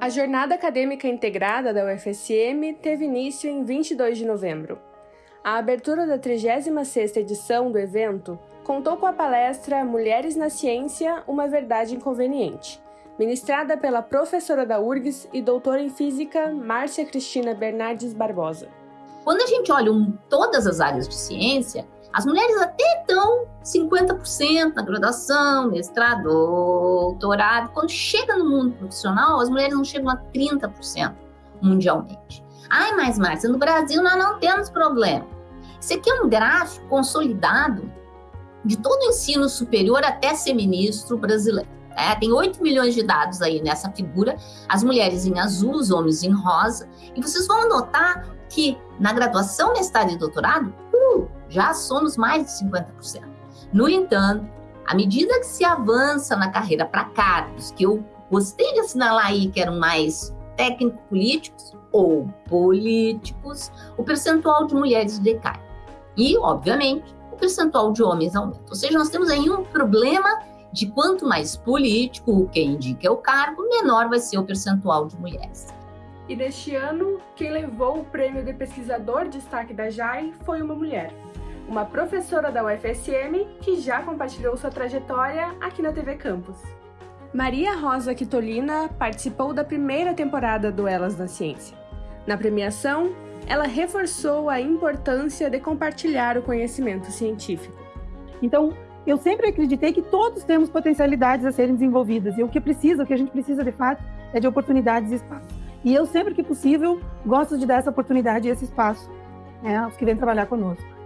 A Jornada Acadêmica Integrada da UFSM teve início em 22 de novembro. A abertura da 36ª edição do evento contou com a palestra Mulheres na Ciência, uma verdade inconveniente, ministrada pela professora da URGS e doutora em Física Márcia Cristina Bernardes Barbosa. Quando a gente olha um, todas as áreas de ciência, as mulheres até estão 50% na graduação, mestrado, doutorado. Quando chega no mundo profissional, as mulheres não chegam a 30% mundialmente. Ai, mas Márcia, no Brasil nós não temos problema. Isso aqui é um gráfico consolidado de todo o ensino superior até ser ministro brasileiro. É, tem 8 milhões de dados aí nessa figura, as mulheres em azul, os homens em rosa, e vocês vão notar que na graduação, mestrado e doutorado, já somos mais de 50%. No entanto, à medida que se avança na carreira para cargos, que eu gostei de assinalar aí que eram mais técnico-políticos ou políticos, o percentual de mulheres decai. E, obviamente, o percentual de homens aumenta. Ou seja, nós temos aí um problema de quanto mais político, quem indica é o cargo, menor vai ser o percentual de mulheres. E neste ano, quem levou o prêmio de pesquisador destaque da JAI foi uma mulher, uma professora da UFSM que já compartilhou sua trajetória aqui na TV Campus. Maria Rosa Quitolina participou da primeira temporada do Elas na Ciência. Na premiação, ela reforçou a importância de compartilhar o conhecimento científico. Então, eu sempre acreditei que todos temos potencialidades a serem desenvolvidas e o que precisa, o que a gente precisa de fato, é de oportunidades e espaço. E eu, sempre que possível, gosto de dar essa oportunidade e esse espaço né, aos que vêm trabalhar conosco.